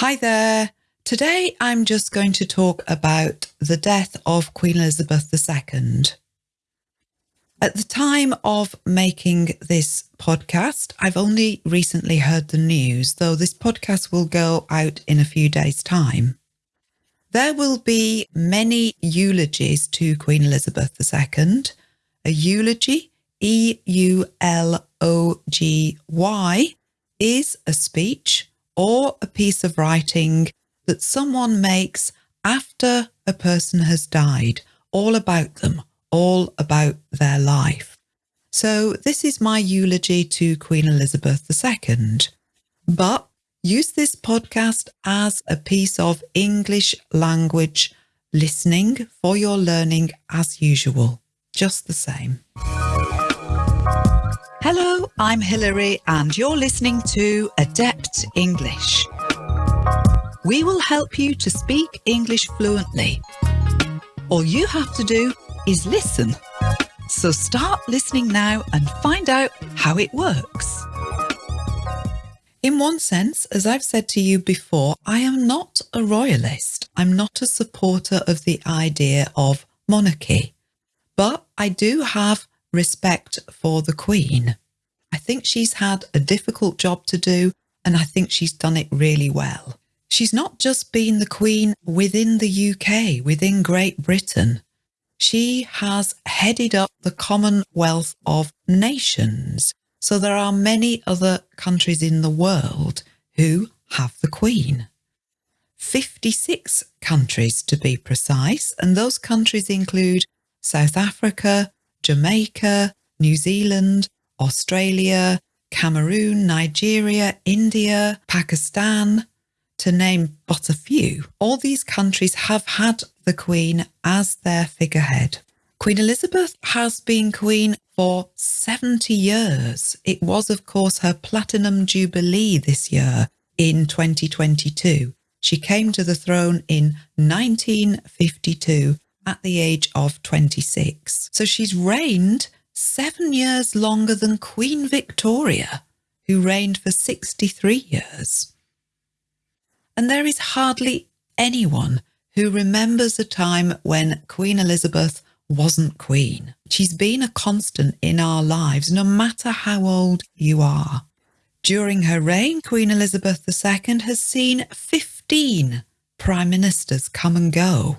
Hi there. Today I'm just going to talk about the death of Queen Elizabeth II. At the time of making this podcast, I've only recently heard the news, though this podcast will go out in a few days' time. There will be many eulogies to Queen Elizabeth II. A eulogy, E U L O G Y, is a speech or a piece of writing that someone makes after a person has died, all about them, all about their life. So this is my eulogy to Queen Elizabeth II. But use this podcast as a piece of English language listening for your learning as usual, just the same. Hello, I'm Hilary and you're listening to Adept English. We will help you to speak English fluently. All you have to do is listen. So start listening now and find out how it works. In one sense, as I've said to you before, I am not a royalist. I'm not a supporter of the idea of monarchy, but I do have respect for the Queen. I think she's had a difficult job to do and I think she's done it really well. She's not just been the Queen within the UK, within Great Britain. She has headed up the Commonwealth of Nations. So there are many other countries in the world who have the Queen. 56 countries to be precise, and those countries include South Africa, Jamaica, New Zealand, Australia, Cameroon, Nigeria, India, Pakistan, to name but a few. All these countries have had the Queen as their figurehead. Queen Elizabeth has been Queen for 70 years. It was, of course, her Platinum Jubilee this year in 2022. She came to the throne in 1952 at the age of 26. So she's reigned seven years longer than Queen Victoria, who reigned for 63 years and there is hardly anyone who remembers a time when Queen Elizabeth wasn't queen. She's been a constant in our lives, no matter how old you are. During her reign, Queen Elizabeth II has seen 15 prime ministers come and go.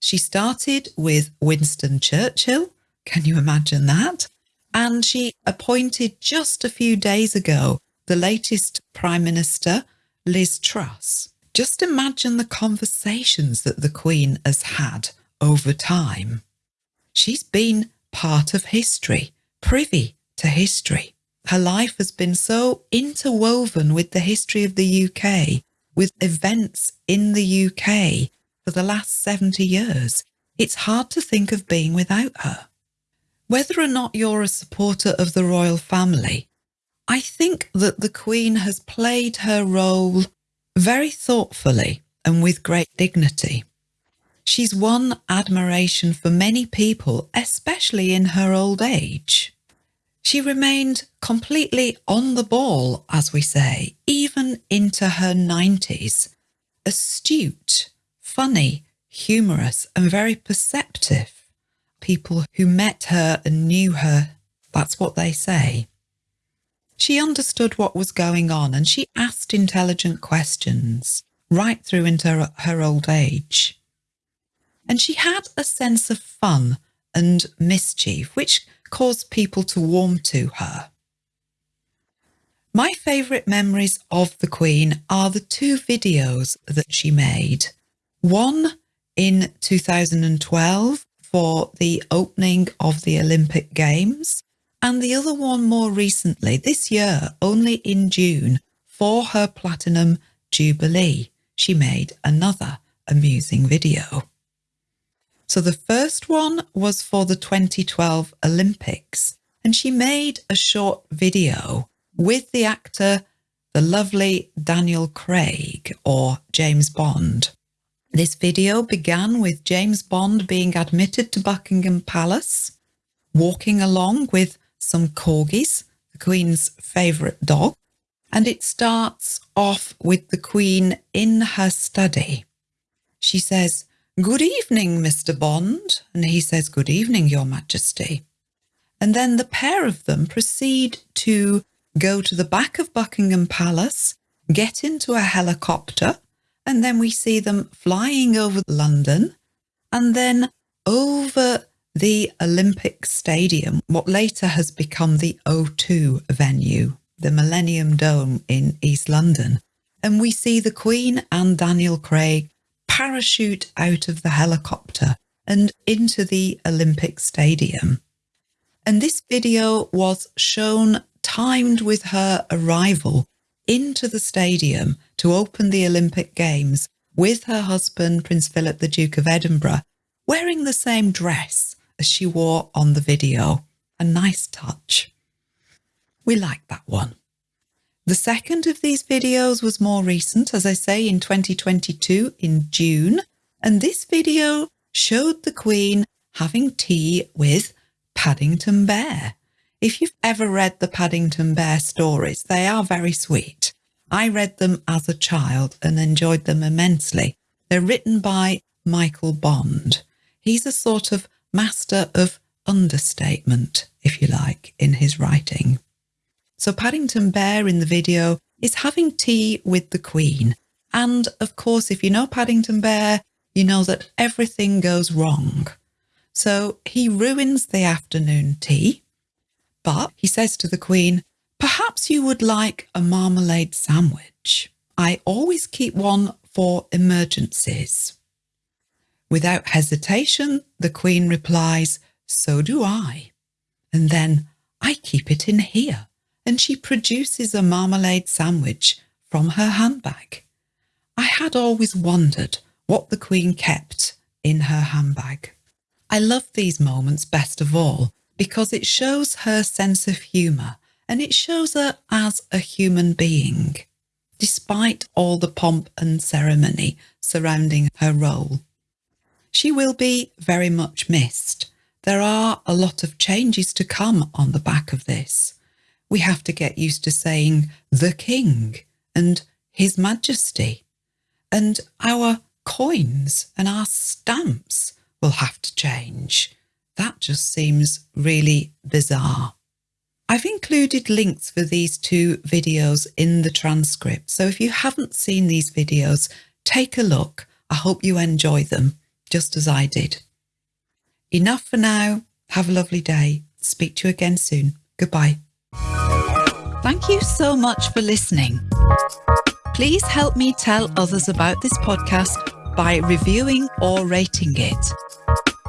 She started with Winston Churchill. Can you imagine that? And she appointed just a few days ago the latest prime minister, Liz Truss. Just imagine the conversations that the Queen has had over time. She's been part of history, privy to history. Her life has been so interwoven with the history of the UK, with events in the UK for the last 70 years. It's hard to think of being without her. Whether or not you're a supporter of the royal family, I think that the Queen has played her role very thoughtfully and with great dignity. She's won admiration for many people, especially in her old age. She remained completely on the ball, as we say, even into her 90s, astute, funny, humorous and very perceptive. People who met her and knew her, that's what they say. She understood what was going on and she asked intelligent questions right through into her, her old age. And she had a sense of fun and mischief, which caused people to warm to her. My favourite memories of the Queen are the two videos that she made. One in 2012 for the opening of the Olympic Games and the other one more recently, this year, only in June, for her Platinum Jubilee, she made another amusing video. So the first one was for the 2012 Olympics, and she made a short video with the actor, the lovely Daniel Craig or James Bond. This video began with James Bond being admitted to Buckingham Palace, walking along with some corgis, the Queen's favourite dog, And it starts off with the Queen in her study. She says, Good evening, Mr. Bond. And he says, Good evening, Your Majesty. And then the pair of them proceed to go to the back of Buckingham Palace, get into a helicopter, and then we see them flying over London and then over the Olympic Stadium, what later has become the O2 venue, the Millennium Dome in East London. And we see the Queen and Daniel Craig parachute out of the helicopter and into the Olympic Stadium. And this video was shown timed with her arrival into the stadium to open the Olympic Games with her husband, Prince Philip, the Duke of Edinburgh, wearing the same dress as she wore on the video. A nice touch. We like that one. The second of these videos was more recent, as I say, in 2022 in June, and this video showed the Queen having tea with Paddington Bear. If you've ever read the Paddington Bear stories, they are very sweet. I read them as a child and enjoyed them immensely. They're written by Michael Bond. He's a sort of master of understatement, if you like, in his writing. So Paddington Bear in the video is having tea with the Queen. And of course, if you know Paddington Bear, you know that everything goes wrong. So he ruins the afternoon tea, but he says to the Queen, Perhaps you would like a marmalade sandwich. I always keep one for emergencies. Without hesitation, the Queen replies, So do I. And then I keep it in here. And she produces a marmalade sandwich from her handbag. I had always wondered what the Queen kept in her handbag. I love these moments best of all because it shows her sense of humour and it shows her as a human being, despite all the pomp and ceremony surrounding her role. She will be very much missed. There are a lot of changes to come on the back of this. We have to get used to saying the king and his majesty and our coins and our stamps will have to change. That just seems really bizarre. I've included links for these two videos in the transcript. So if you haven't seen these videos, take a look. I hope you enjoy them just as I did. Enough for now. Have a lovely day. Speak to you again soon. Goodbye. Thank you so much for listening. Please help me tell others about this podcast by reviewing or rating it.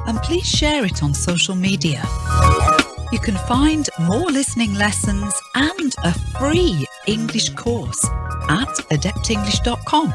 And please share it on social media. You can find more listening lessons and a free English course at adeptenglish.com.